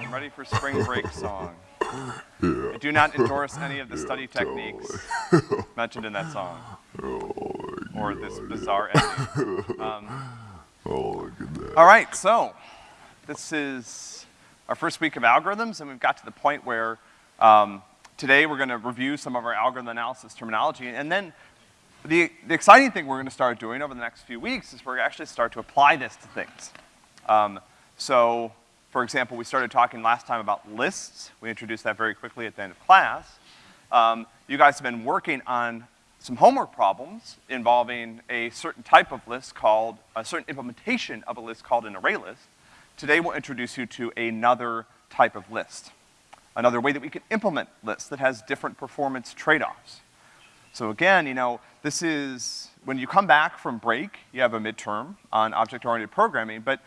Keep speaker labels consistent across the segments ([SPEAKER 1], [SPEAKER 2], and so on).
[SPEAKER 1] I'm ready for spring break song. I do not endorse any of the study techniques mentioned in that song. Or this bizarre ending. Um,
[SPEAKER 2] Oh, look at that.
[SPEAKER 1] all right, so this is our first week of algorithms, and we've got to the point where um, today we're gonna review some of our algorithm analysis terminology, and then the, the exciting thing we're gonna start doing over the next few weeks is we're gonna actually start to apply this to things. Um, so, for example, we started talking last time about lists. We introduced that very quickly at the end of class. Um, you guys have been working on some homework problems involving a certain type of list called, a certain implementation of a list called an array list. Today we'll introduce you to another type of list. Another way that we can implement lists that has different performance trade-offs. So again, you know, this is, when you come back from break, you have a midterm on object-oriented programming, but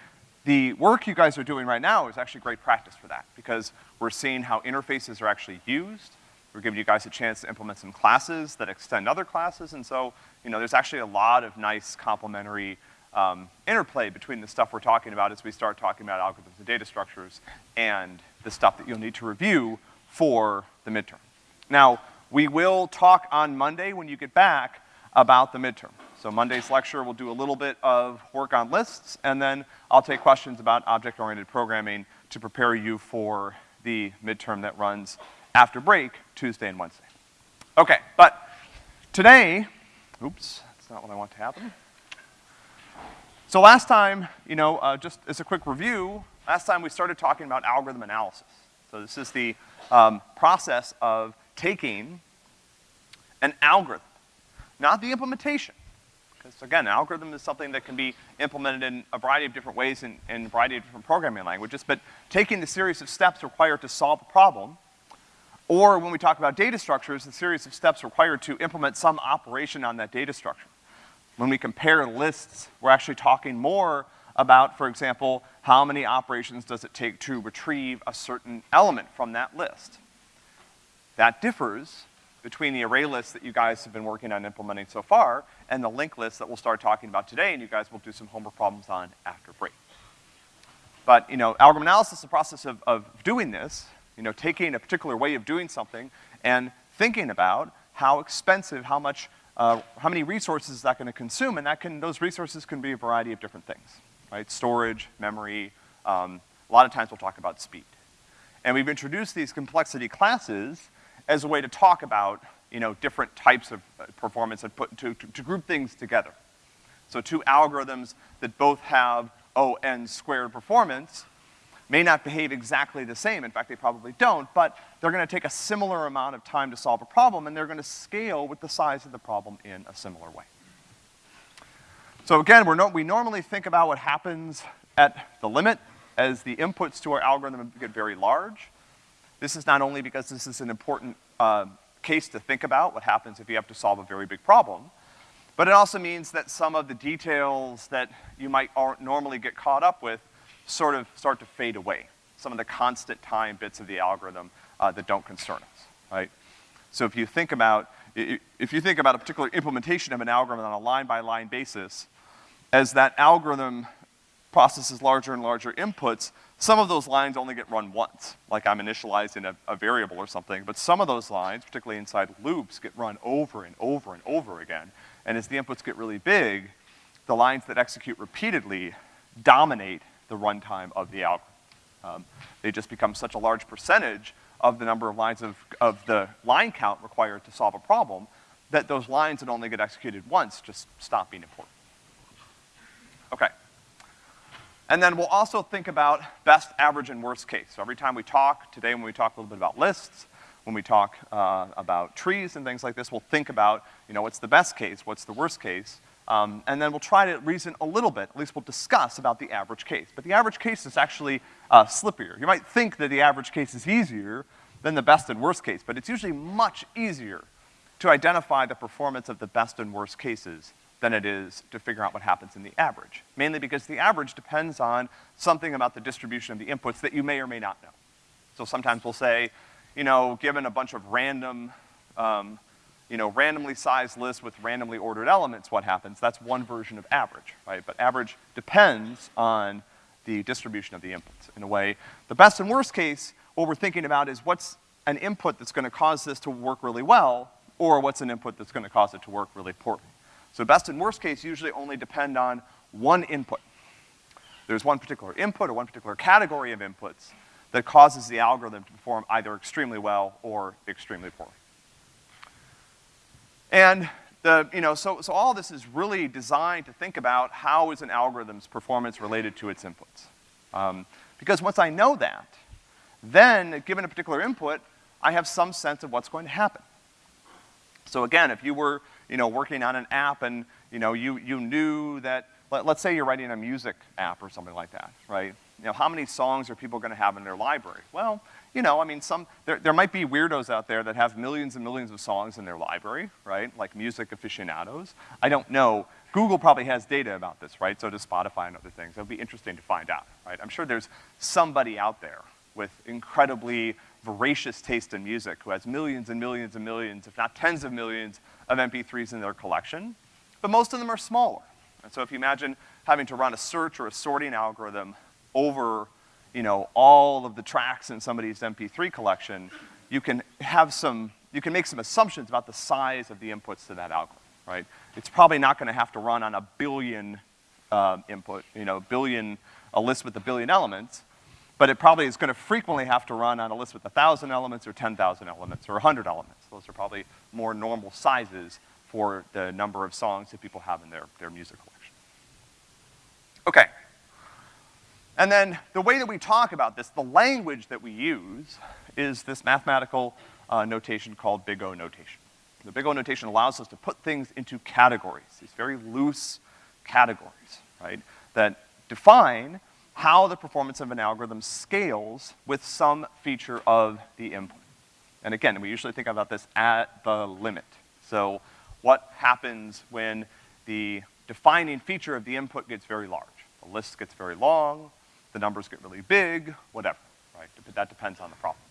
[SPEAKER 1] the work you guys are doing right now is actually great practice for that, because we're seeing how interfaces are actually used, we're giving you guys a chance to implement some classes that extend other classes, and so, you know, there's actually a lot of nice complementary um, interplay between the stuff we're talking about as we start talking about algorithms and data structures and the stuff that you'll need to review for the midterm. Now, we will talk on Monday when you get back about the midterm. So Monday's lecture, we'll do a little bit of work on lists, and then I'll take questions about object-oriented programming to prepare you for the midterm that runs after break, Tuesday and Wednesday. Okay, but today, oops, that's not what I want to happen. So last time, you know, uh, just as a quick review, last time we started talking about algorithm analysis. So this is the um, process of taking an algorithm, not the implementation. Because again, an algorithm is something that can be implemented in a variety of different ways in, in a variety of different programming languages, but taking the series of steps required to solve a problem, or when we talk about data structures, the series of steps required to implement some operation on that data structure. When we compare lists, we're actually talking more about, for example, how many operations does it take to retrieve a certain element from that list. That differs between the array list that you guys have been working on implementing so far and the linked list that we'll start talking about today and you guys will do some homework problems on after break. But, you know, algorithm analysis is the process of, of doing this, you know, taking a particular way of doing something and thinking about how expensive, how much, uh, how many resources is that gonna consume, and that can, those resources can be a variety of different things, right? Storage, memory, um, a lot of times we'll talk about speed. And we've introduced these complexity classes as a way to talk about, you know, different types of uh, performance and put, to, to, to group things together. So two algorithms that both have O n squared performance may not behave exactly the same, in fact they probably don't, but they're gonna take a similar amount of time to solve a problem and they're gonna scale with the size of the problem in a similar way. So again, we're no, we normally think about what happens at the limit as the inputs to our algorithm get very large. This is not only because this is an important uh, case to think about, what happens if you have to solve a very big problem, but it also means that some of the details that you might normally get caught up with sort of start to fade away. Some of the constant time bits of the algorithm uh, that don't concern us, right? So if you think about, if you think about a particular implementation of an algorithm on a line-by-line -line basis, as that algorithm processes larger and larger inputs, some of those lines only get run once, like I'm initializing a, a, variable or something, but some of those lines, particularly inside loops, get run over and over and over again. And as the inputs get really big, the lines that execute repeatedly dominate the runtime of the algorithm. Um, they just become such a large percentage of the number of lines of, of the line count required to solve a problem that those lines that only get executed once just stop being important. Okay. And then we'll also think about best, average, and worst case. So every time we talk, today when we talk a little bit about lists, when we talk uh, about trees and things like this, we'll think about, you know, what's the best case, what's the worst case, um, and then we'll try to reason a little bit, at least we'll discuss about the average case. But the average case is actually uh, slippier. You might think that the average case is easier than the best and worst case, but it's usually much easier to identify the performance of the best and worst cases than it is to figure out what happens in the average. Mainly because the average depends on something about the distribution of the inputs that you may or may not know. So sometimes we'll say, you know, given a bunch of random um, you know, randomly sized lists with randomly ordered elements, what happens? That's one version of average, right? But average depends on the distribution of the inputs in a way. The best and worst case, what we're thinking about is what's an input that's gonna cause this to work really well, or what's an input that's gonna cause it to work really poorly. So best and worst case usually only depend on one input. There's one particular input or one particular category of inputs that causes the algorithm to perform either extremely well or extremely poorly. And the, you know, so, so all this is really designed to think about how is an algorithm's performance related to its inputs. Um, because once I know that, then, given a particular input, I have some sense of what's going to happen. So again, if you were, you know, working on an app and, you know, you, you knew that, let, let's say you're writing a music app or something like that, right? You know, how many songs are people gonna have in their library? Well, you know, I mean, some, there, there might be weirdos out there that have millions and millions of songs in their library, right? Like music aficionados. I don't know. Google probably has data about this, right? So does Spotify and other things. It'll be interesting to find out, right? I'm sure there's somebody out there with incredibly voracious taste in music who has millions and millions and millions, if not tens of millions, of MP3s in their collection. But most of them are smaller. And so if you imagine having to run a search or a sorting algorithm over you know, all of the tracks in somebody's MP3 collection, you can have some, you can make some assumptions about the size of the inputs to that algorithm, right? It's probably not gonna have to run on a billion uh, input, you know, billion, a list with a billion elements, but it probably is gonna frequently have to run on a list with a thousand elements or 10,000 elements or a hundred elements. Those are probably more normal sizes for the number of songs that people have in their, their music collection. Okay. And then the way that we talk about this, the language that we use, is this mathematical uh, notation called big O notation. The big O notation allows us to put things into categories, these very loose categories, right, that define how the performance of an algorithm scales with some feature of the input. And again, we usually think about this at the limit. So what happens when the defining feature of the input gets very large? The list gets very long, the numbers get really big, whatever, right? That depends on the problem.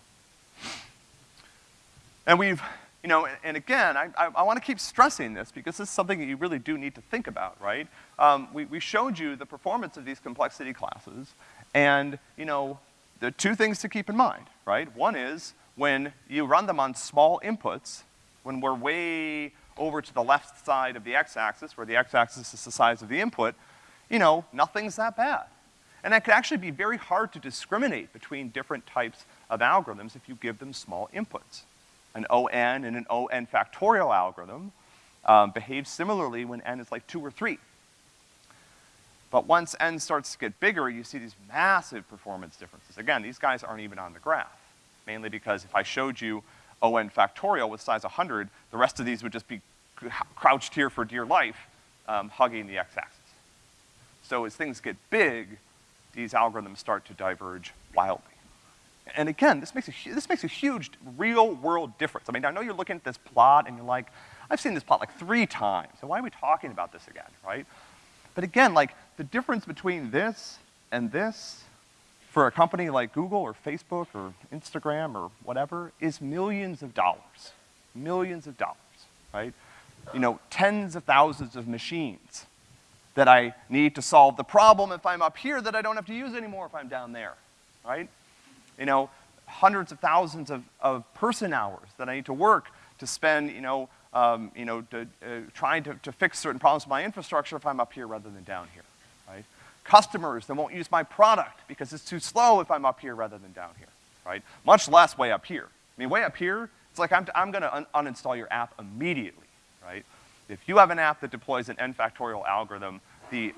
[SPEAKER 1] And we've, you know, and, again, I, I, I want to keep stressing this because this is something that you really do need to think about, right? Um, we, we showed you the performance of these complexity classes, and, you know, there are two things to keep in mind, right? One is when you run them on small inputs, when we're way over to the left side of the x-axis, where the x-axis is the size of the input, you know, nothing's that bad. And it could actually be very hard to discriminate between different types of algorithms if you give them small inputs. An ON and an ON factorial algorithm um, behaves similarly when n is like two or three. But once n starts to get bigger, you see these massive performance differences. Again, these guys aren't even on the graph, mainly because if I showed you ON factorial with size 100, the rest of these would just be crouched here for dear life, um, hugging the x-axis. So as things get big, these algorithms start to diverge wildly. And again, this makes a, this makes a huge real-world difference. I mean, I know you're looking at this plot and you're like, I've seen this plot like three times, so why are we talking about this again, right? But again, like, the difference between this and this for a company like Google or Facebook or Instagram or whatever is millions of dollars. Millions of dollars, right? You know, tens of thousands of machines that I need to solve the problem if I'm up here that I don't have to use anymore if I'm down there, right? You know, hundreds of thousands of, of person hours that I need to work to spend, you know, um, you know, to, uh, trying to, to fix certain problems with my infrastructure if I'm up here rather than down here, right? Customers that won't use my product because it's too slow if I'm up here rather than down here, right? Much less way up here. I mean, way up here, it's like I'm, I'm gonna un uninstall your app immediately, right? If you have an app that deploys an n factorial algorithm, the,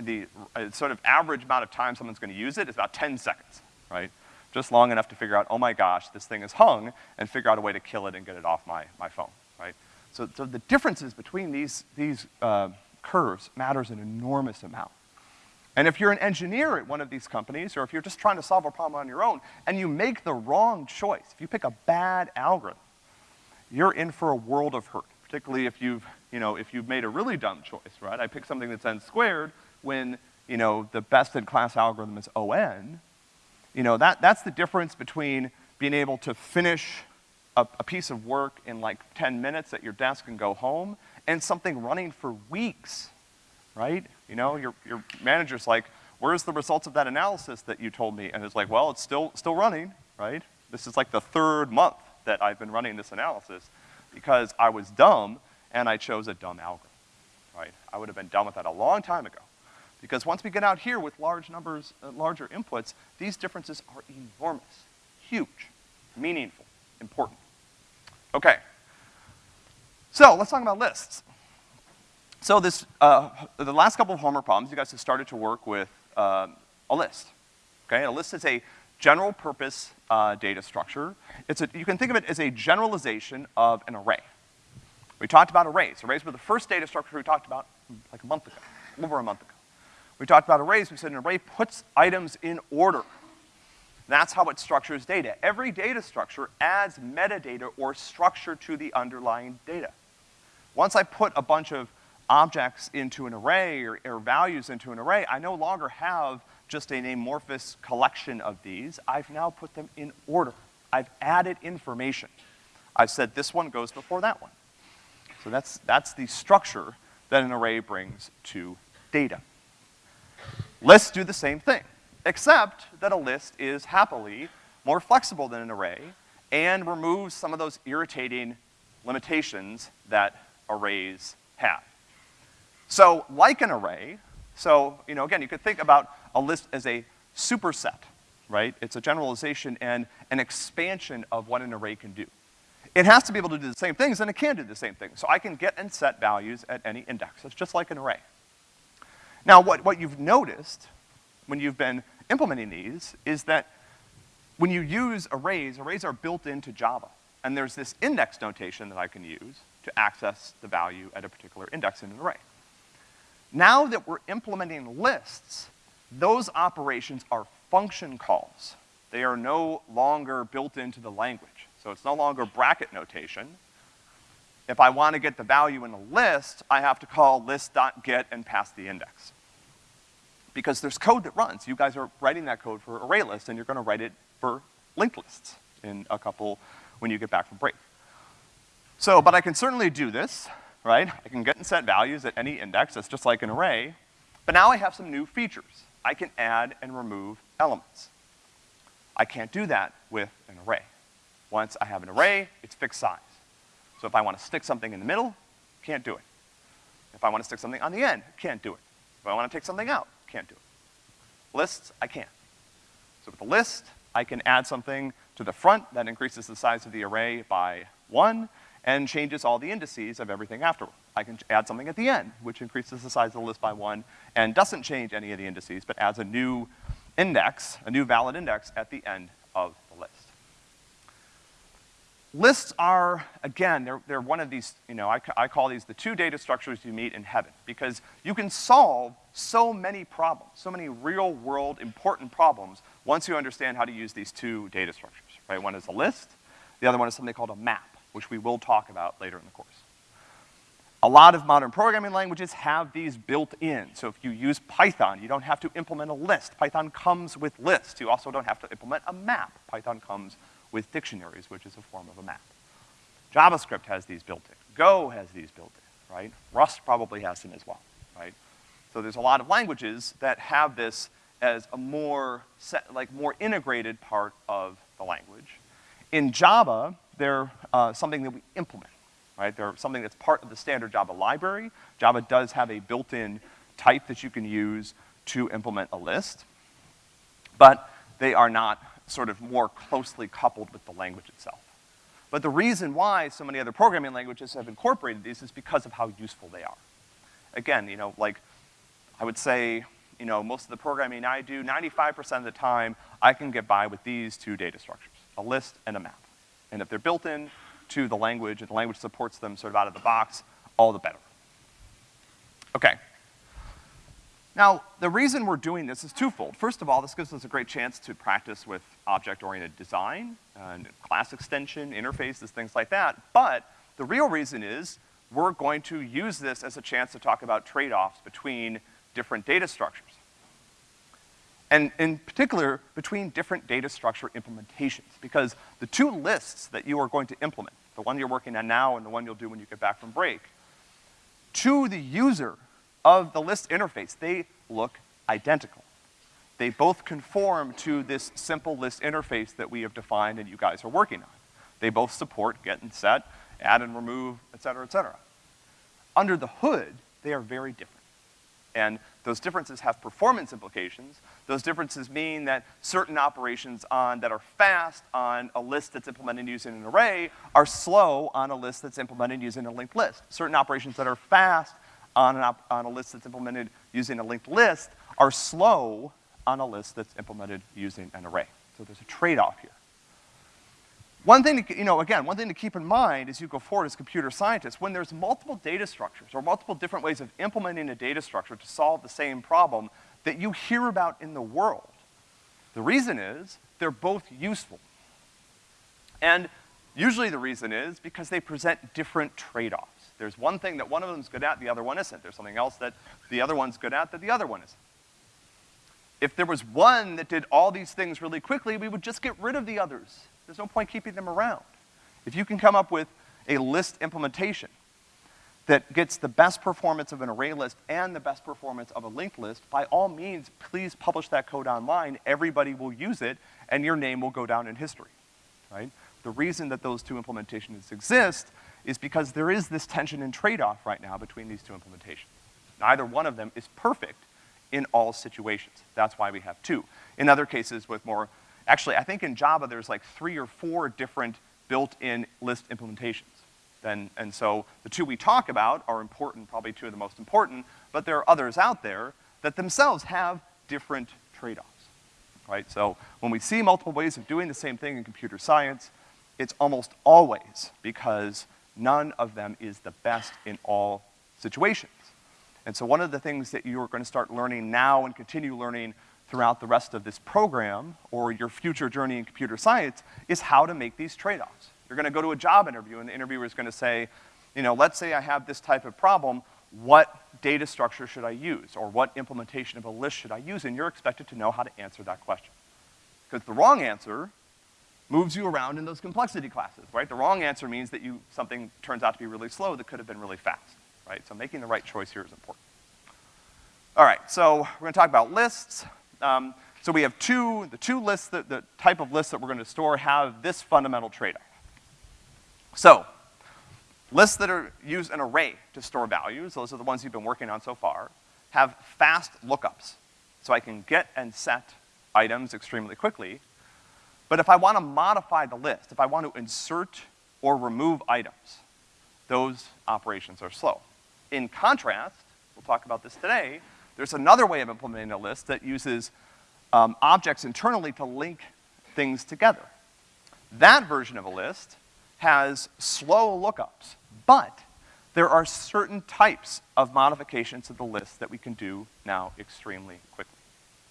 [SPEAKER 1] the uh, sort of average amount of time someone's gonna use it is about 10 seconds, right? Just long enough to figure out, oh my gosh, this thing is hung, and figure out a way to kill it and get it off my, my phone, right? So, so the differences between these, these uh, curves matters an enormous amount. And if you're an engineer at one of these companies, or if you're just trying to solve a problem on your own, and you make the wrong choice, if you pick a bad algorithm, you're in for a world of hurt particularly if you've, you know, if you've made a really dumb choice, right? I picked something that's n squared when, you know, the best in class algorithm is ON. You know, that, that's the difference between being able to finish a, a piece of work in like 10 minutes at your desk and go home, and something running for weeks, right? You know, your, your manager's like, where's the results of that analysis that you told me? And it's like, well, it's still, still running, right? This is like the third month that I've been running this analysis because I was dumb and I chose a dumb algorithm, right? I would have been done with that a long time ago. Because once we get out here with large numbers, uh, larger inputs, these differences are enormous, huge, meaningful, important. Okay. So let's talk about lists. So this, uh, the last couple of homework problems, you guys have started to work with uh, a list. Okay, a list is a general purpose uh, data structure. It's a, you can think of it as a generalization of an array. We talked about arrays. Arrays were the first data structure we talked about like a month ago, over a month ago. We talked about arrays. We said an array puts items in order. That's how it structures data. Every data structure adds metadata or structure to the underlying data. Once I put a bunch of objects into an array or, or, values into an array, I no longer have just an amorphous collection of these. I've now put them in order. I've added information. I've said this one goes before that one. So that's, that's the structure that an array brings to data. Lists do the same thing, except that a list is happily more flexible than an array and removes some of those irritating limitations that arrays have. So like an array, so, you know, again, you could think about a list as a superset, right? It's a generalization and an expansion of what an array can do. It has to be able to do the same things, and it can do the same things. So I can get and set values at any index. It's just like an array. Now, what, what you've noticed when you've been implementing these is that when you use arrays, arrays are built into Java. And there's this index notation that I can use to access the value at a particular index in an array. Now that we're implementing lists, those operations are function calls. They are no longer built into the language. So it's no longer bracket notation. If I want to get the value in a list, I have to call list.get and pass the index. Because there's code that runs. You guys are writing that code for array lists, and you're gonna write it for linked lists in a couple, when you get back from break. So, but I can certainly do this right? I can get and set values at any index, that's just like an array, but now I have some new features. I can add and remove elements. I can't do that with an array. Once I have an array, it's fixed size. So if I wanna stick something in the middle, can't do it. If I wanna stick something on the end, can't do it. If I wanna take something out, can't do it. Lists, I can't. So with a list, I can add something to the front that increases the size of the array by one, and changes all the indices of everything afterward. I can add something at the end, which increases the size of the list by one, and doesn't change any of the indices, but adds a new index, a new valid index at the end of the list. Lists are, again, they're, they're one of these, you know, I, I call these the two data structures you meet in heaven, because you can solve so many problems, so many real world important problems once you understand how to use these two data structures, right? One is a list, the other one is something called a map which we will talk about later in the course. A lot of modern programming languages have these built in. So if you use Python, you don't have to implement a list. Python comes with lists. You also don't have to implement a map. Python comes with dictionaries, which is a form of a map. JavaScript has these built in. Go has these built in, right? Rust probably has them as well? So there's a lot of languages that have this as a more, set, like more integrated part of the language. In Java, they're uh, something that we implement, right? They're something that's part of the standard Java library. Java does have a built-in type that you can use to implement a list, but they are not sort of more closely coupled with the language itself. But the reason why so many other programming languages have incorporated these is because of how useful they are. Again, you know, like, I would say, you know, most of the programming I do, 95% of the time, I can get by with these two data structures, a list and a map. And if they're built in to the language and the language supports them sort of out of the box, all the better. Okay. Now, the reason we're doing this is twofold. First of all, this gives us a great chance to practice with object-oriented design, and class extension, interfaces, things like that. But the real reason is we're going to use this as a chance to talk about trade-offs between different data structures and in particular, between different data structure implementations, because the two lists that you are going to implement, the one you're working on now and the one you'll do when you get back from break, to the user of the list interface, they look identical. they both conform to this simple list interface that we have defined and you guys are working on. They both support get and set, add and remove, et cetera, et cetera. Under the hood, they are very different. And those differences have performance implications. Those differences mean that certain operations on, that are fast on a list that's implemented using an array are slow on a list that's implemented using a linked list. Certain operations that are fast on, on a list that's implemented using a linked list are slow on a list that's implemented using an array. So there's a trade-off here. One thing to, you know, again, one thing to keep in mind as you go forward as computer scientists, when there's multiple data structures or multiple different ways of implementing a data structure to solve the same problem that you hear about in the world, the reason is they're both useful. And usually the reason is because they present different trade-offs. There's one thing that one of them's good at, the other one isn't. There's something else that the other one's good at that the other one isn't. If there was one that did all these things really quickly, we would just get rid of the others. There's no point keeping them around. If you can come up with a list implementation that gets the best performance of an array list and the best performance of a linked list, by all means, please publish that code online. Everybody will use it, and your name will go down in history, right? The reason that those two implementations exist is because there is this tension and trade-off right now between these two implementations. Neither one of them is perfect in all situations. That's why we have two. In other cases with more Actually, I think in Java there's like three or four different built-in list implementations. And, and so the two we talk about are important, probably two of the most important, but there are others out there that themselves have different trade-offs, right? So when we see multiple ways of doing the same thing in computer science, it's almost always because none of them is the best in all situations. And so one of the things that you're gonna start learning now and continue learning throughout the rest of this program or your future journey in computer science is how to make these trade-offs. You're gonna go to a job interview and the interviewer is gonna say, you know, let's say I have this type of problem, what data structure should I use? Or what implementation of a list should I use? And you're expected to know how to answer that question. Because the wrong answer moves you around in those complexity classes, right? The wrong answer means that you, something turns out to be really slow that could have been really fast, right? So making the right choice here is important. All right, so we're gonna talk about lists. Um, so we have two, the two lists, that, the type of lists that we're gonna store have this fundamental trade-off. So, lists that are, use an array to store values, those are the ones you've been working on so far, have fast lookups. So I can get and set items extremely quickly. But if I wanna modify the list, if I want to insert or remove items, those operations are slow. In contrast, we'll talk about this today, there's another way of implementing a list that uses um, objects internally to link things together. That version of a list has slow lookups, but there are certain types of modifications to the list that we can do now extremely quickly.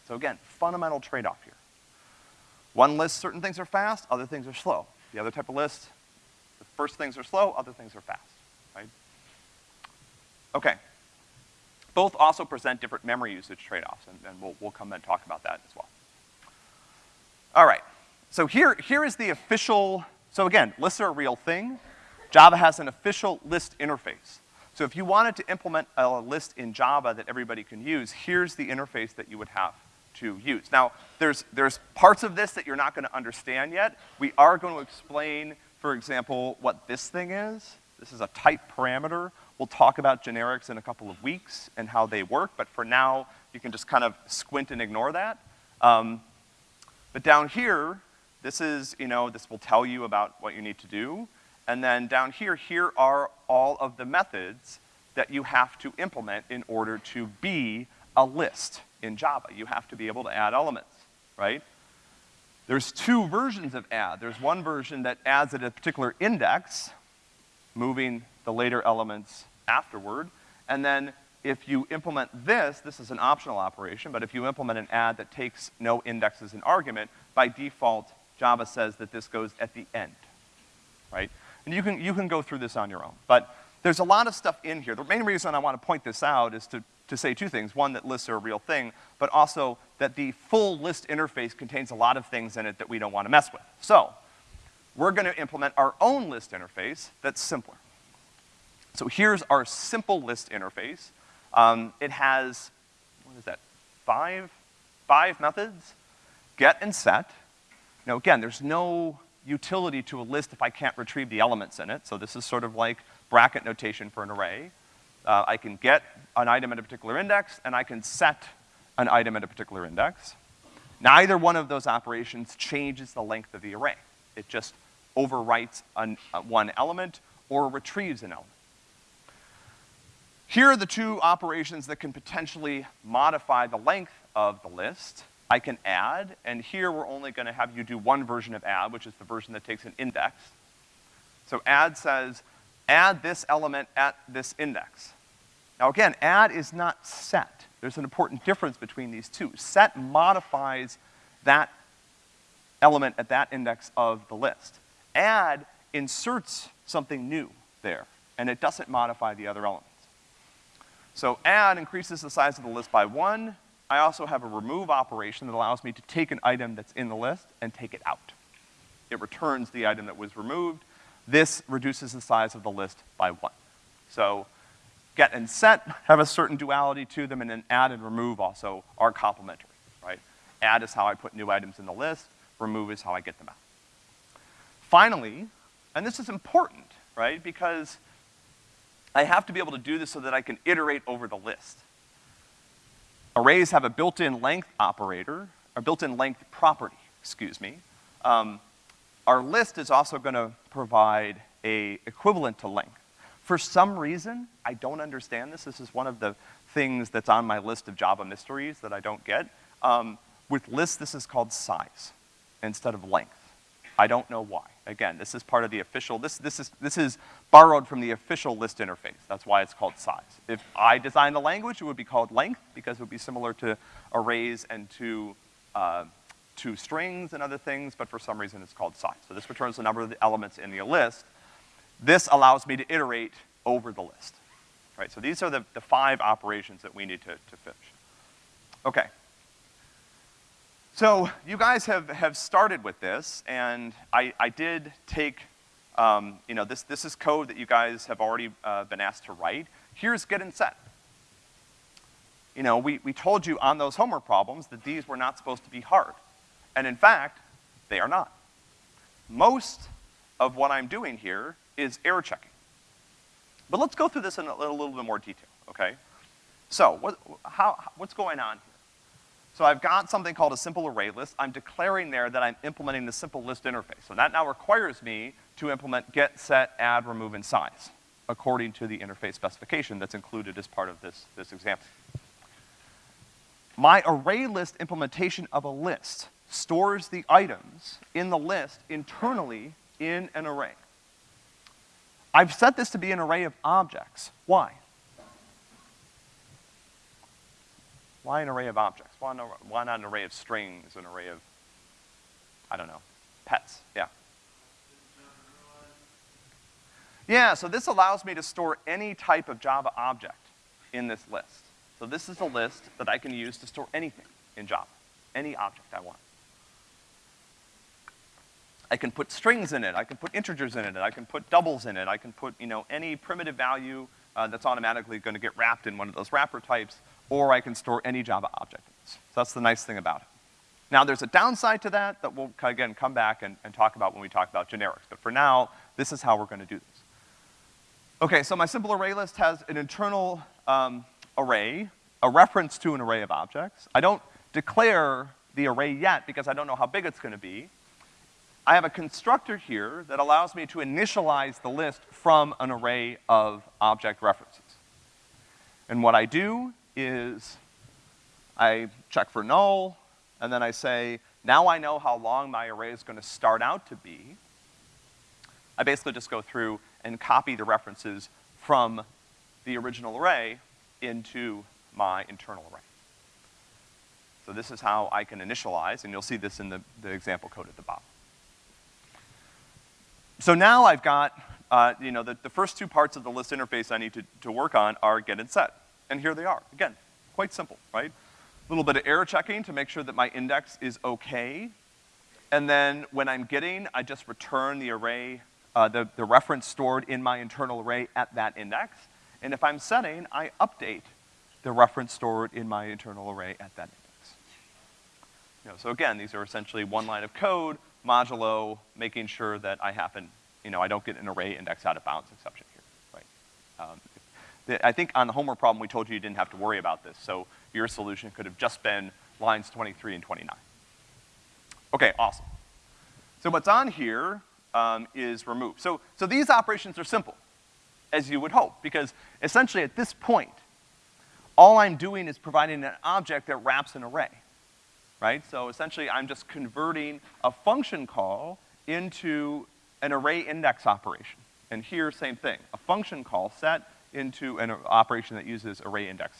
[SPEAKER 1] So again, fundamental trade-off here. One list, certain things are fast, other things are slow. The other type of list, the first things are slow, other things are fast, right? Okay, both also present different memory usage trade-offs, and, and we'll, we'll come and talk about that as well. All right, so here, here is the official, so again, lists are a real thing. Java has an official list interface. So if you wanted to implement a list in Java that everybody can use, here's the interface that you would have to use. Now, there's, there's parts of this that you're not gonna understand yet. We are gonna explain, for example, what this thing is. This is a type parameter. We'll talk about generics in a couple of weeks and how they work, but for now, you can just kind of squint and ignore that. Um, but down here, this is, you know, this will tell you about what you need to do. And then down here, here are all of the methods that you have to implement in order to be a list in Java. You have to be able to add elements, right? There's two versions of add. There's one version that adds at a particular index, moving the later elements afterward. And then if you implement this, this is an optional operation, but if you implement an add that takes no index as an argument, by default, Java says that this goes at the end, right? And you can, you can go through this on your own. But there's a lot of stuff in here. The main reason I want to point this out is to, to say two things. One, that lists are a real thing, but also that the full list interface contains a lot of things in it that we don't want to mess with. So, we're gonna implement our own list interface that's simpler. So here's our simple list interface. Um, it has, what is that, five, five methods, get and set. Now again, there's no utility to a list if I can't retrieve the elements in it, so this is sort of like bracket notation for an array. Uh, I can get an item at a particular index, and I can set an item at a particular index. Neither one of those operations changes the length of the array. It just overwrites an, uh, one element or retrieves an element. Here are the two operations that can potentially modify the length of the list. I can add, and here we're only gonna have you do one version of add, which is the version that takes an index. So add says, add this element at this index. Now again, add is not set. There's an important difference between these two. Set modifies that element at that index of the list. Add inserts something new there, and it doesn't modify the other elements. So add increases the size of the list by one. I also have a remove operation that allows me to take an item that's in the list and take it out. It returns the item that was removed. This reduces the size of the list by one. So get and set have a certain duality to them, and then add and remove also are complementary, right? Add is how I put new items in the list, remove is how I get them out. Finally, and this is important, right, because I have to be able to do this so that I can iterate over the list. Arrays have a built-in length operator, a built-in length property, excuse me. Um, our list is also gonna provide a equivalent to length. For some reason, I don't understand this. This is one of the things that's on my list of Java mysteries that I don't get. Um, with lists, this is called size instead of length. I don't know why. Again, this is part of the official, this, this, is, this is borrowed from the official list interface. That's why it's called size. If I designed the language, it would be called length because it would be similar to arrays and to, uh, to strings and other things, but for some reason it's called size. So this returns the number of the elements in the list, this allows me to iterate over the list, right? So these are the, the five operations that we need to, to finish. Okay. So you guys have, have started with this, and I, I did take, um, you know, this, this is code that you guys have already uh, been asked to write. Here's get and set. You know, we, we told you on those homework problems that these were not supposed to be hard. And in fact, they are not. Most of what I'm doing here is error checking. But let's go through this in a, a little bit more detail, okay? So, what, how, what's going on here? So I've got something called a simple array list. I'm declaring there that I'm implementing the simple list interface. So that now requires me to implement get, set, add, remove, and size, according to the interface specification that's included as part of this, this example. My array list implementation of a list stores the items in the list internally in an array. I've set this to be an array of objects. Why? Why an array of objects? Why not, why not an array of strings, an array of, I don't know, pets? Yeah. Yeah, so this allows me to store any type of Java object in this list. So this is a list that I can use to store anything in Java, any object I want. I can put strings in it, I can put integers in it, I can put doubles in it, I can put, you know, any primitive value uh, that's automatically gonna get wrapped in one of those wrapper types, or I can store any Java object in this. So that's the nice thing about it. Now there's a downside to that that we'll, again, come back and, and talk about when we talk about generics, but for now, this is how we're gonna do this. Okay, so my simple array list has an internal um, array, a reference to an array of objects. I don't declare the array yet because I don't know how big it's gonna be. I have a constructor here that allows me to initialize the list from an array of object references. And what I do is I check for null, and then I say, now I know how long my array is gonna start out to be. I basically just go through and copy the references from the original array into my internal array. So this is how I can initialize, and you'll see this in the, the example code at the bottom. So now I've got, uh, you know, the, the first two parts of the list interface I need to, to work on are get and set. And here they are. Again, quite simple, right? A little bit of error checking to make sure that my index is okay. And then when I'm getting, I just return the array, uh, the, the reference stored in my internal array at that index. And if I'm setting, I update the reference stored in my internal array at that index. You know, so again, these are essentially one line of code, modulo, making sure that I happen, you know, I don't get an array index out of bounds exception here, right? Um, I think on the homework problem, we told you you didn't have to worry about this, so your solution could have just been lines 23 and 29. Okay, awesome. So what's on here um, is remove. So, so these operations are simple, as you would hope, because essentially at this point, all I'm doing is providing an object that wraps an array, right? So essentially I'm just converting a function call into an array index operation. And here, same thing, a function call set into an operation that uses array index.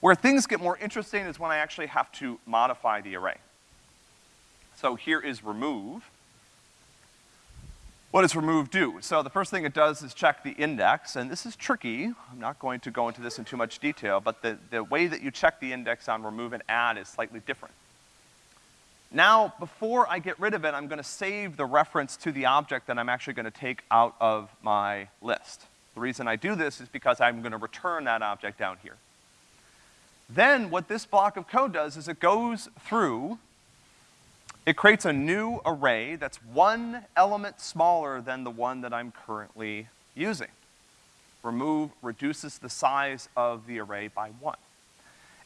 [SPEAKER 1] Where things get more interesting is when I actually have to modify the array. So here is remove. What does remove do? So the first thing it does is check the index, and this is tricky. I'm not going to go into this in too much detail, but the, the way that you check the index on remove and add is slightly different. Now, before I get rid of it, I'm gonna save the reference to the object that I'm actually gonna take out of my list. The reason I do this is because I'm gonna return that object down here. Then what this block of code does is it goes through, it creates a new array that's one element smaller than the one that I'm currently using. Remove reduces the size of the array by one.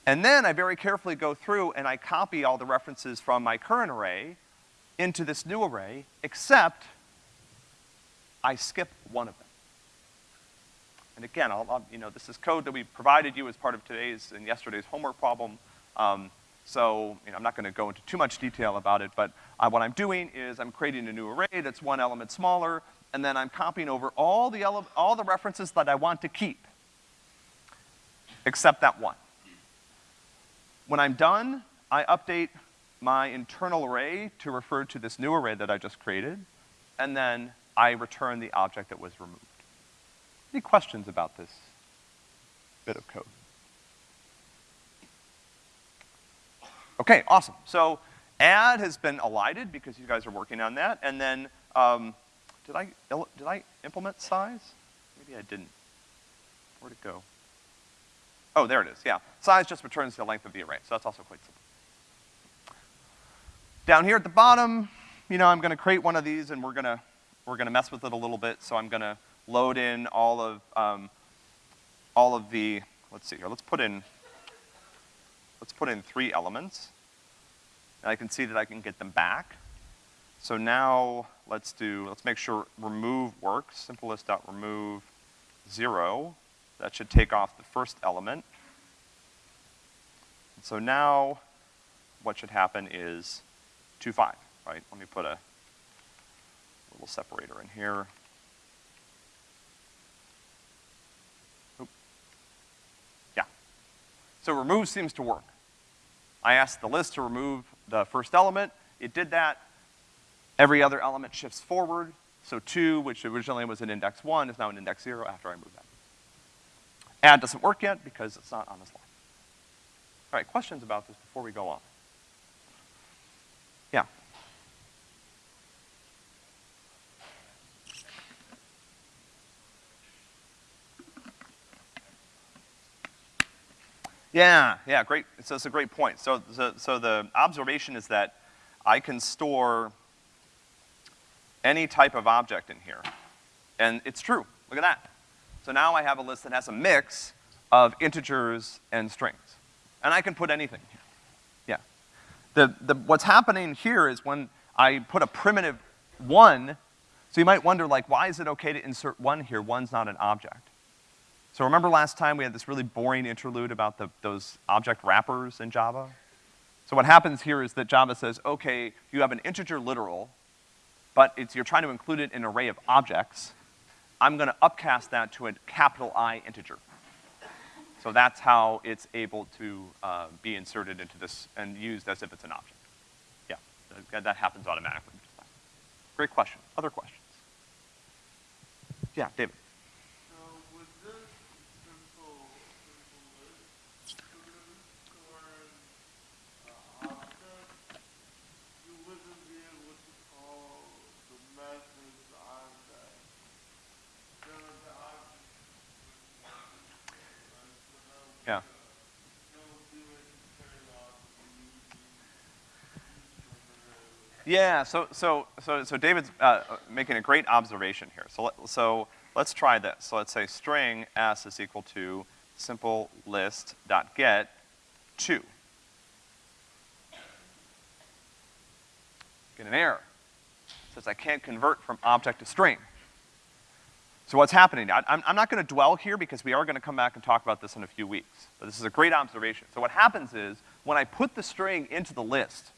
[SPEAKER 1] And then I very carefully go through and I copy all the references from my current array into this new array, except I skip one of them. And again, I'll, I'll, you know, this is code that we provided you as part of today's and yesterday's homework problem. Um, so, you know, I'm not gonna go into too much detail about it, but what I'm doing is I'm creating a new array that's one element smaller, and then I'm copying over all the, all the references that I want to keep, except that one. When I'm done, I update my internal array to refer to this new array that I just created, and then I return the object that was removed. Any questions about this bit of code? Okay, awesome. So add has been elided because you guys are working on that, and then, um, did I, did I implement size? Maybe I didn't. Where'd it go? Oh, there it is, yeah. Size just returns the length of the array, so that's also quite simple. Down here at the bottom, you know, I'm gonna create one of these and we're gonna, we're gonna mess with it a little bit, so I'm gonna load in all of, um, all of the, let's see here, let's put in, let's put in three elements. And I can see that I can get them back. So now, let's do, let's make sure remove works, simplest.remove zero. That should take off the first element. And so now, what should happen is 2, 5, right? Let me put a little separator in here. Oop. Yeah. So remove seems to work. I asked the list to remove the first element. It did that. Every other element shifts forward. So 2, which originally was an index 1, is now an index 0 after I move that. Add doesn't work yet because it's not on this line. All right, questions about this before we go on? Yeah. Yeah, yeah, great. So it's a great point. So, so, so the observation is that I can store any type of object in here. And it's true. Look at that. So now I have a list that has a mix of integers and strings. And I can put anything here. Yeah. The, the, what's happening here is when I put a primitive one, so you might wonder like, why is it okay to insert one here? One's not an object. So remember last time we had this really boring interlude about the, those object wrappers in Java? So what happens here is that Java says, okay, you have an integer literal, but it's, you're trying to include it in an array of objects, I'm gonna upcast that to a capital I integer. So that's how it's able to uh, be inserted into this and used as if it's an object. Yeah, that happens automatically. Great question. Other questions? Yeah, David. Yeah, so, so, so, so David's, uh, making a great observation here. So let, so let's try this. So let's say string s is equal to simple list dot get two. Get an error. It says I can't convert from object to string. So what's happening? I, I'm, I'm not gonna dwell here because we are gonna come back and talk about this in a few weeks. But this is a great observation. So what happens is, when I put the string into the list,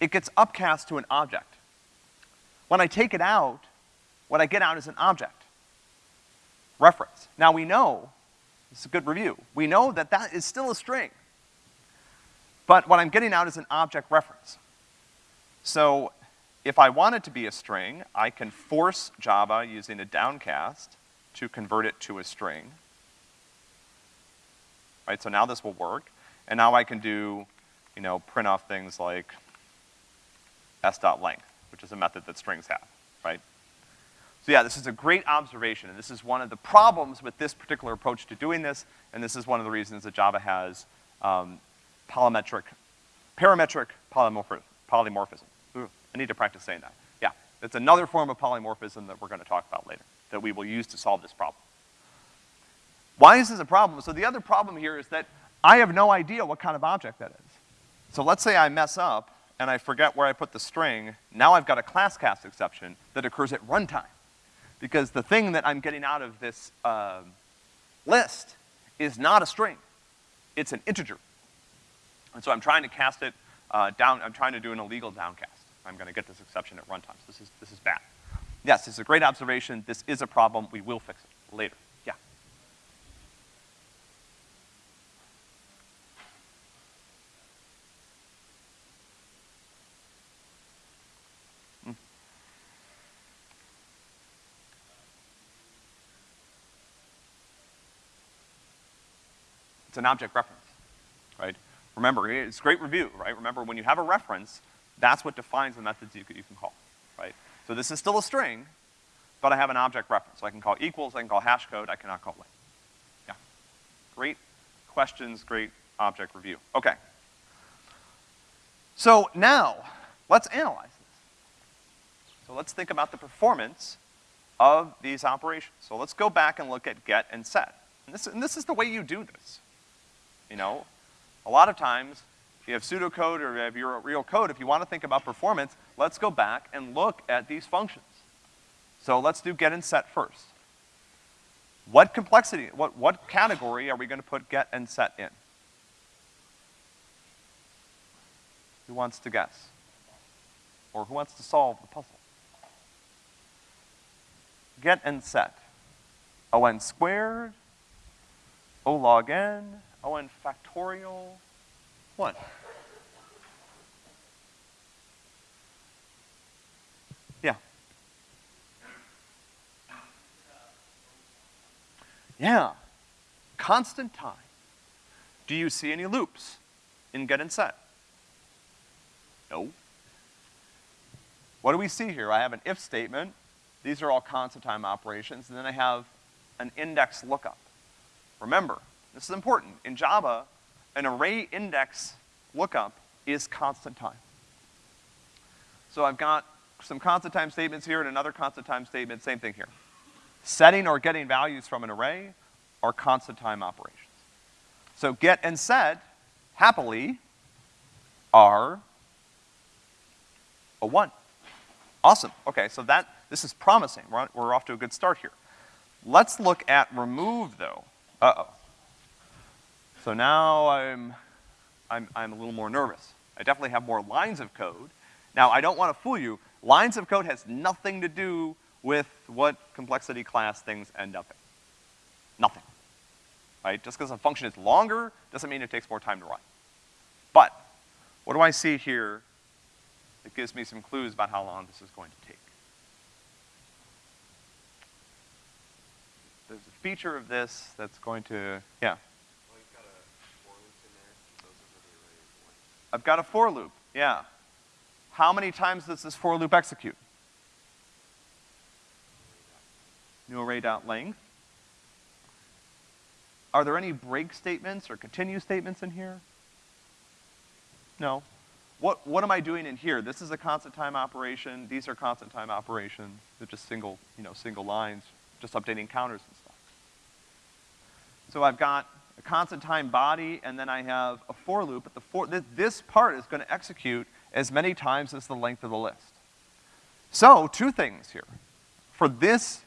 [SPEAKER 1] it gets upcast to an object. When I take it out, what I get out is an object. Reference. Now we know, is a good review, we know that that is still a string. But what I'm getting out is an object reference. So if I want it to be a string, I can force Java using a downcast to convert it to a string. Right, so now this will work. And now I can do, you know, print off things like s.length, which is a method that strings have, right? So yeah, this is a great observation, and this is one of the problems with this particular approach to doing this, and this is one of the reasons that Java has um, polymetric, parametric polymorph polymorphism. Ooh, I need to practice saying that. Yeah, it's another form of polymorphism that we're gonna talk about later, that we will use to solve this problem. Why is this a problem? So the other problem here is that I have no idea what kind of object that is. So let's say I mess up, and I forget where I put the string, now I've got a class cast exception that occurs at runtime. Because the thing that I'm getting out of this, uh, list is not a string. It's an integer. And so I'm trying to cast it, uh, down, I'm trying to do an illegal downcast. I'm gonna get this exception at runtime. So this is, this is bad. Yes, it's a great observation. This is a problem. We will fix it later. Yeah. Mm. It's an object reference, right? Remember, it's great review, right? Remember, when you have a reference, that's what defines the methods you you can call, right? So this is still a string, but I have an object reference. So I can call equals, I can call hash code, I cannot call length. Yeah. Great questions, great object review. Okay. So now, let's analyze this. So let's think about the performance of these operations. So let's go back and look at get and set. And this, and this is the way you do this. You know, a lot of times, if you have pseudocode or you have your real code, if you want to think about performance, let's go back and look at these functions. So let's do get and set first. What complexity, what, what category are we gonna put get and set in? Who wants to guess? Or who wants to solve the puzzle? Get and set. O(n) squared, O log n, Oh, O(n) factorial, what? Yeah. Yeah. Constant time. Do you see any loops in get and set? No. What do we see here? I have an if statement. These are all constant time operations, and then I have an index lookup. Remember, this is important. In Java, an array index lookup is constant time. So I've got some constant time statements here and another constant time statement, same thing here. Setting or getting values from an array are constant time operations. So get and set, happily, are a one. Awesome, okay, so that, this is promising. We're, on, we're off to a good start here. Let's look at remove though. Uh-oh. So now I'm, I'm, I'm a little more nervous. I definitely have more lines of code. Now, I don't wanna fool you. Lines of code has nothing to do with what complexity class things end up in. Nothing. Right? Just because a function is longer doesn't mean it takes more time to run. But, what do I see here that gives me some clues about how long this is going to take? There's a feature of this that's going to, yeah. I've got a for loop, yeah. How many times does this for loop execute? New array dot length. Are there any break statements or continue statements in here? No. what, what am I doing in here? This is a constant time operation, these are constant time operations, they're just single, you know, single lines, just updating counters and stuff. So I've got a constant time body, and then I have a for loop, but the for, this, this part is gonna execute as many times as the length of the list. So, two things here. For this,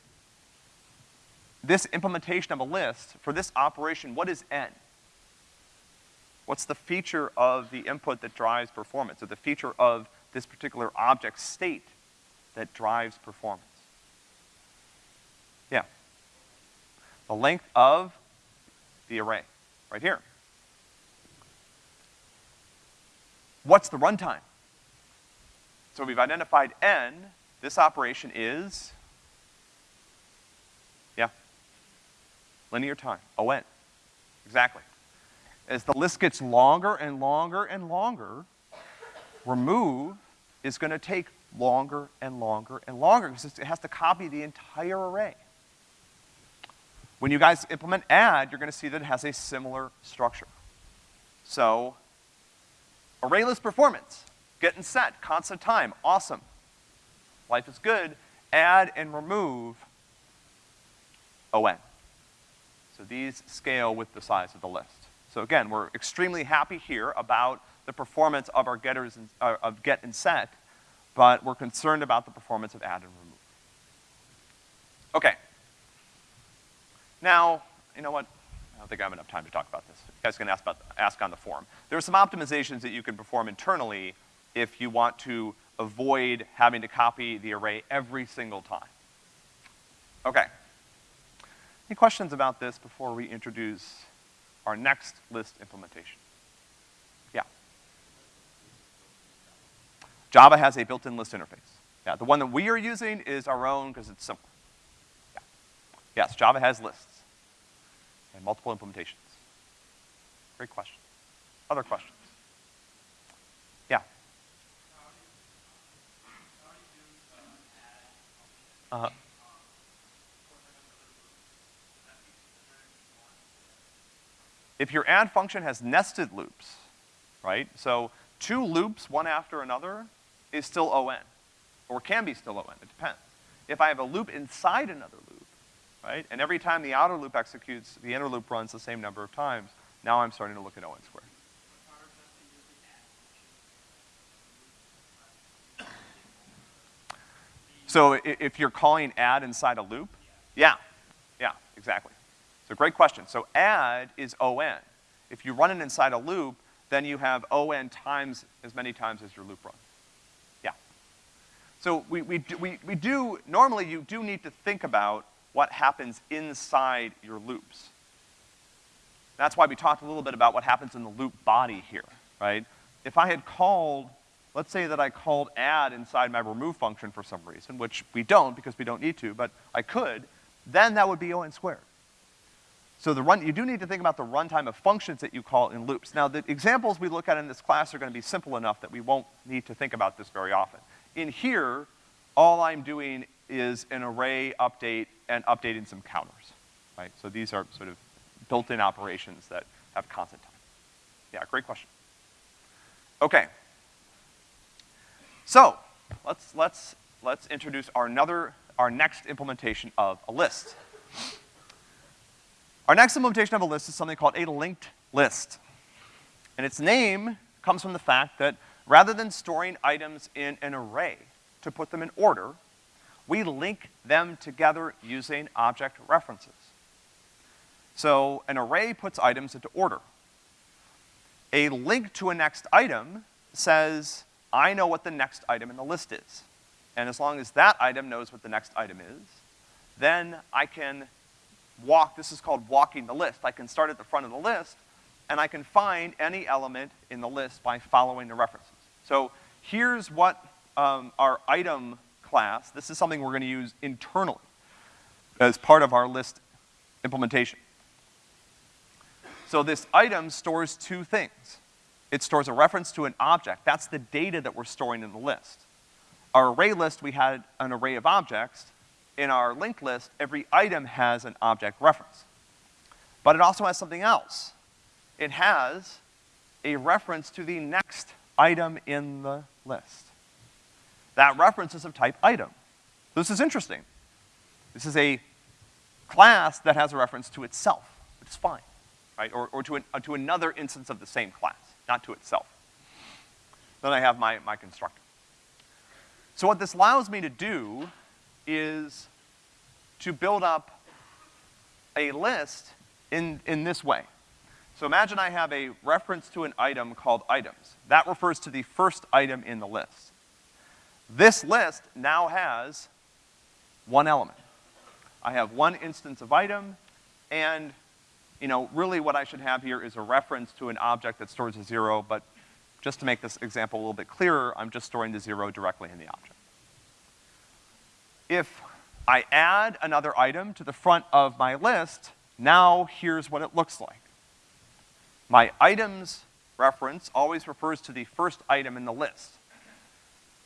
[SPEAKER 1] this implementation of a list, for this operation, what is n? What's the feature of the input that drives performance, or the feature of this particular object state that drives performance? Yeah. The length of the array, right here. What's the runtime? So we've identified n, this operation is, yeah, linear time, O-N, exactly. As the list gets longer and longer and longer, remove is gonna take longer and longer and longer because it has to copy the entire array. When you guys implement add, you're gonna see that it has a similar structure. So, array list performance, get and set, constant time, awesome. Life is good, add and remove O-N. So these scale with the size of the list. So again, we're extremely happy here about the performance of our getters and, uh, of get and set, but we're concerned about the performance of add and remove. Okay. Now, you know what? I don't think I have enough time to talk about this. You guys can ask, about, ask on the forum. There are some optimizations that you can perform internally if you want to avoid having to copy the array every single time. Okay. Any questions about this before we introduce our next list implementation. Yeah. Java has a built-in list interface. Yeah, the one that we are using is our own because it's simple. Yeah. Yes, Java has lists and multiple implementations. Great question. Other questions? Yeah. Uh-huh. if your add function has nested loops, right? So two loops, one after another, is still O-N, or can be still O-N, it depends. If I have a loop inside another loop, right, and every time the outer loop executes, the inner loop runs the same number of times, now I'm starting to look at O-N squared. So if you're calling add inside a loop, yeah, yeah, exactly. So great question. So add is O-N. If you run it inside a loop, then you have O-N times as many times as your loop runs. Yeah. So we, we, do, we, we do, normally you do need to think about what happens inside your loops. That's why we talked a little bit about what happens in the loop body here, right? If I had called, let's say that I called add inside my remove function for some reason, which we don't because we don't need to, but I could, then that would be O-N squared. So the run, you do need to think about the runtime of functions that you call in loops. Now, the examples we look at in this class are gonna be simple enough that we won't need to think about this very often. In here, all I'm doing is an array update and updating some counters, right? So these are sort of built-in operations that have constant time. Yeah, great question. Okay. So, let's, let's, let's introduce our another, our next implementation of a list. Our next implementation of a list is something called a linked list. And its name comes from the fact that rather than storing items in an array to put them in order, we link them together using object references. So an array puts items into order. A link to a next item says, I know what the next item in the list is. And as long as that item knows what the next item is, then I can walk, this is called walking the list. I can start at the front of the list, and I can find any element in the list by following the references. So here's what um, our item class, this is something we're gonna use internally as part of our list implementation. So this item stores two things. It stores a reference to an object. That's the data that we're storing in the list. Our array list, we had an array of objects in our linked list, every item has an object reference. But it also has something else. It has a reference to the next item in the list. That reference is of type item. This is interesting. This is a class that has a reference to itself, which is fine, right? Or, or to, an, uh, to another instance of the same class, not to itself. Then I have my, my constructor. So what this allows me to do is to build up a list in, in this way. So imagine I have a reference to an item called items. That refers to the first item in the list. This list now has one element. I have one instance of item, and, you know, really what I should have here is a reference to an object that stores a zero, but just to make this example a little bit clearer, I'm just storing the zero directly in the object. If I add another item to the front of my list, now here's what it looks like. My items reference always refers to the first item in the list.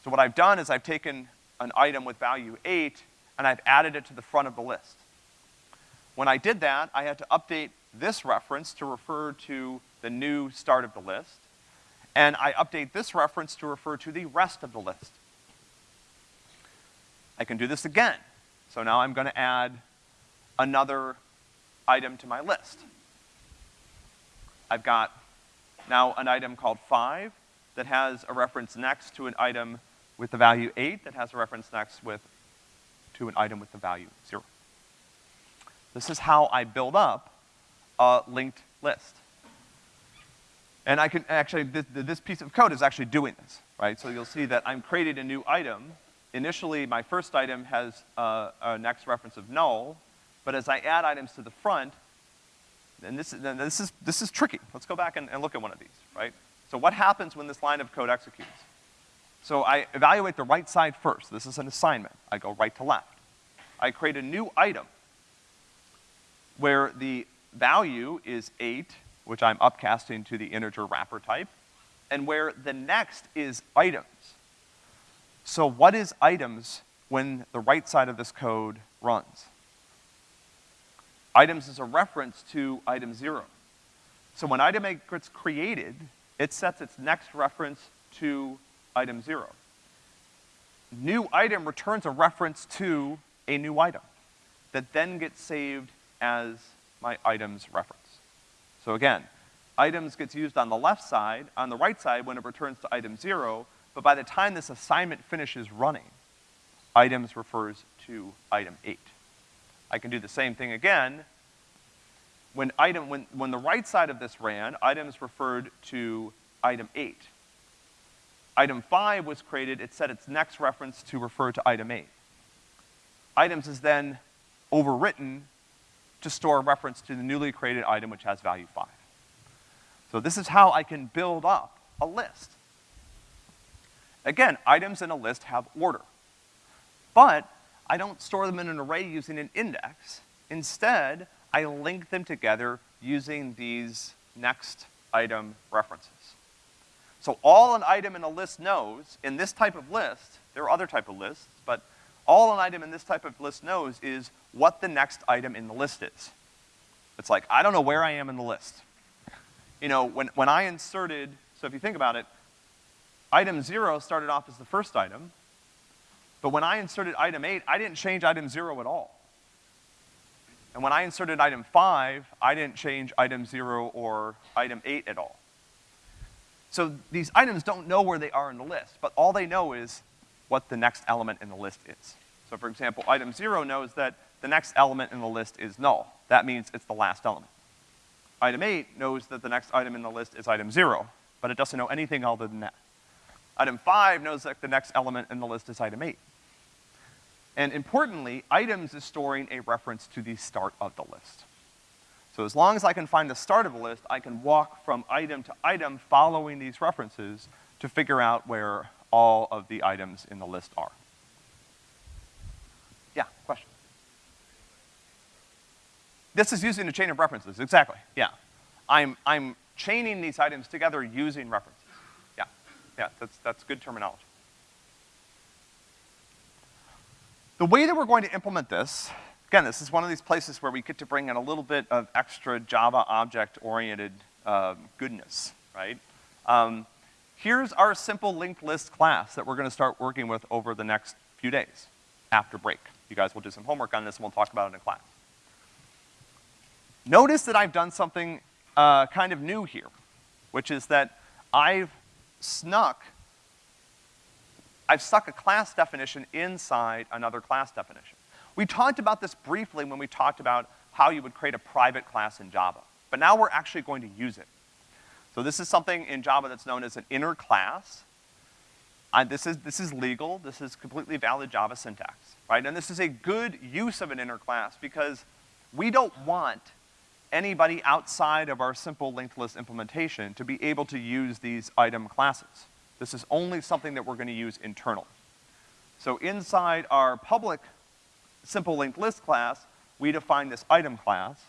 [SPEAKER 1] So what I've done is I've taken an item with value eight, and I've added it to the front of the list. When I did that, I had to update this reference to refer to the new start of the list, and I update this reference to refer to the rest of the list. I can do this again. So now I'm gonna add another item to my list. I've got now an item called five that has a reference next to an item with the value eight that has a reference next with, to an item with the value zero. This is how I build up a linked list. And I can actually, this, this piece of code is actually doing this, right? So you'll see that I'm creating a new item initially my first item has uh, a next reference of null, but as I add items to the front, and this, and this is, this is tricky. Let's go back and, and look at one of these, right? So what happens when this line of code executes? So I evaluate the right side first. This is an assignment. I go right to left. I create a new item where the value is eight, which I'm upcasting to the integer wrapper type, and where the next is items. So what is items when the right side of this code runs? Items is a reference to item zero. So when item eight gets created, it sets its next reference to item zero. New item returns a reference to a new item that then gets saved as my items reference. So again, items gets used on the left side. On the right side, when it returns to item zero, but by the time this assignment finishes running, items refers to item eight. I can do the same thing again. When item, when, when the right side of this ran, items referred to item eight. Item five was created, it set its next reference to refer to item eight. Items is then overwritten to store a reference to the newly created item which has value five. So this is how I can build up a list. Again, items in a list have order. But I don't store them in an array using an index. Instead, I link them together using these next item references. So all an item in a list knows, in this type of list, there are other type of lists, but all an item in this type of list knows is what the next item in the list is. It's like, I don't know where I am in the list. You know, when, when I inserted, so if you think about it, Item zero started off as the first item, but when I inserted item eight, I didn't change item zero at all. And when I inserted item five, I didn't change item zero or item eight at all. So these items don't know where they are in the list, but all they know is what the next element in the list is. So for example, item zero knows that the next element in the list is null. That means it's the last element. Item eight knows that the next item in the list is item zero, but it doesn't know anything other than that. Item five knows that the next element in the list is item eight. And importantly, items is storing a reference to the start of the list. So as long as I can find the start of the list, I can walk from item to item following these references to figure out where all of the items in the list are. Yeah, question? This is using a chain of references, exactly, yeah. I'm, I'm chaining these items together using references. Yeah, yeah, that's, that's good terminology. The way that we're going to implement this, again, this is one of these places where we get to bring in a little bit of extra Java object-oriented uh, goodness, right? Um, here's our simple linked list class that we're gonna start working with over the next few days, after break. You guys will do some homework on this and we'll talk about it in class. Notice that I've done something, uh, kind of new here, which is that I've snuck, I've stuck a class definition inside another class definition. We talked about this briefly when we talked about how you would create a private class in Java, but now we're actually going to use it. So this is something in Java that's known as an inner class. Uh, this is, this is legal, this is completely valid Java syntax, right? And this is a good use of an inner class because we don't want anybody outside of our simple linked list implementation to be able to use these item classes. This is only something that we're gonna use internal. So inside our public simple linked list class, we define this item class.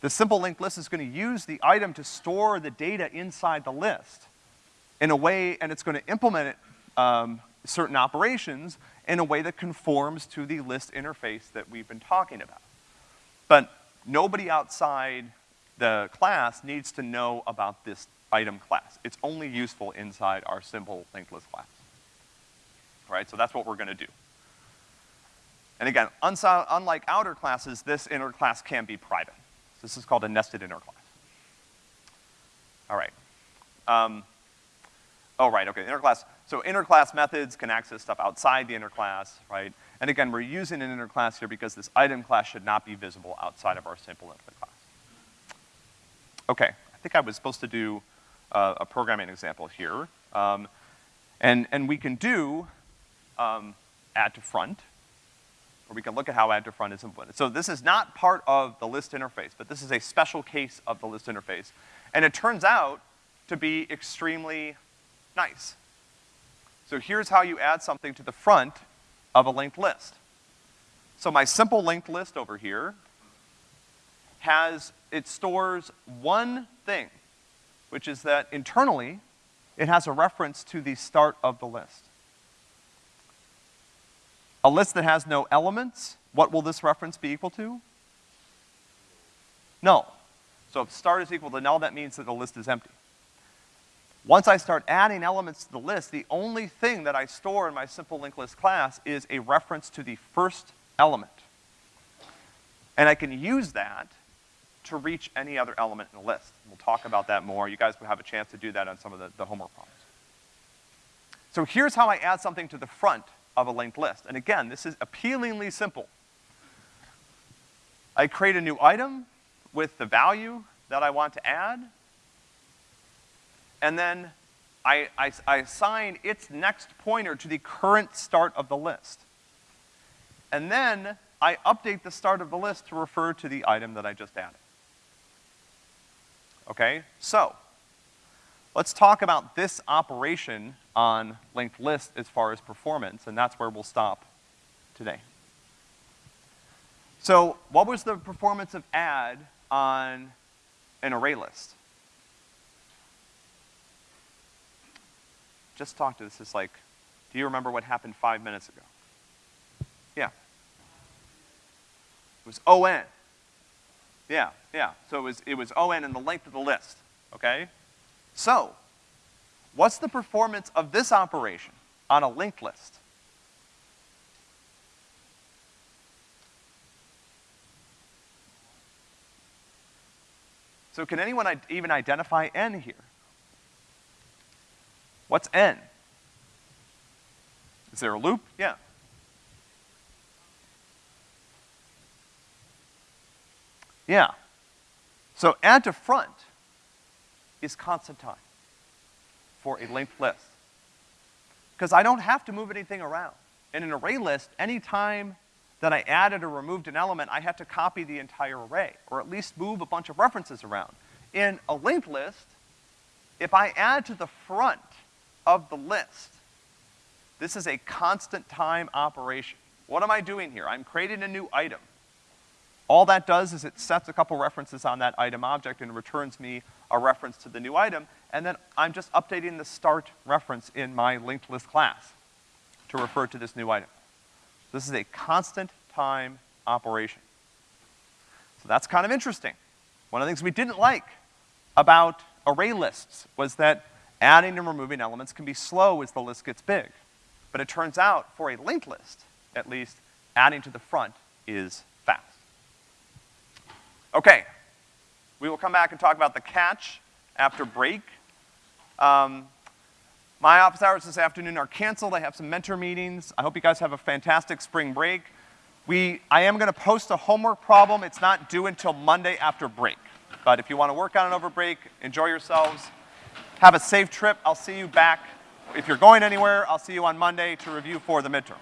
[SPEAKER 1] The simple linked list is gonna use the item to store the data inside the list in a way, and it's gonna implement um, certain operations in a way that conforms to the list interface that we've been talking about. But nobody outside the class needs to know about this item class. It's only useful inside our simple linked list class. All right, so that's what we're gonna do. And again, unlike outer classes, this inner class can be private. This is called a nested inner class. All right. Um, oh, right, okay, inner class. So inner class methods can access stuff outside the inner class, right? And again, we're using an inner class here because this item class should not be visible outside of our simple input class. Okay, I think I was supposed to do uh, a programming example here. Um, and, and we can do um, add to front, or we can look at how add to front is implemented. So this is not part of the list interface, but this is a special case of the list interface. And it turns out to be extremely nice. So here's how you add something to the front of a linked list. So my simple linked list over here has, it stores one thing, which is that internally, it has a reference to the start of the list. A list that has no elements, what will this reference be equal to? Null. So if start is equal to null, that means that the list is empty. Once I start adding elements to the list, the only thing that I store in my simple linked list class is a reference to the first element. And I can use that to reach any other element in the list. We'll talk about that more. You guys will have a chance to do that on some of the, the homework problems. So here's how I add something to the front of a linked list. And again, this is appealingly simple. I create a new item with the value that I want to add, and then I, I, I assign its next pointer to the current start of the list. And then I update the start of the list to refer to the item that I just added. Okay, so, let's talk about this operation on linked list as far as performance, and that's where we'll stop today. So, what was the performance of add on an array list? Just talk to this. It's like, do you remember what happened five minutes ago? Yeah. It was ON. Yeah, yeah. So it was, it was ON and the length of the list, okay? So, what's the performance of this operation on a linked list? So can anyone even identify n here? What's n? Is there a loop? Yeah. Yeah. So add to front is constant time for a linked list. Because I don't have to move anything around. In an array list, any time that I added or removed an element, I had to copy the entire array, or at least move a bunch of references around. In a linked list, if I add to the front of the list. This is a constant time operation. What am I doing here? I'm creating a new item. All that does is it sets a couple references on that item object and returns me a reference to the new item, and then I'm just updating the start reference in my linked list class to refer to this new item. This is a constant time operation. So that's kind of interesting. One of the things we didn't like about array lists was that adding and removing elements can be slow as the list gets big. But it turns out, for a linked list, at least, adding to the front is fast. Okay, we will come back and talk about the catch after break. Um, my office hours this afternoon are canceled. I have some mentor meetings. I hope you guys have a fantastic spring break. We, I am gonna post a homework problem. It's not due until Monday after break. But if you wanna work on it over break, enjoy yourselves. Have a safe trip. I'll see you back. If you're going anywhere, I'll see you on Monday to review for the midterm.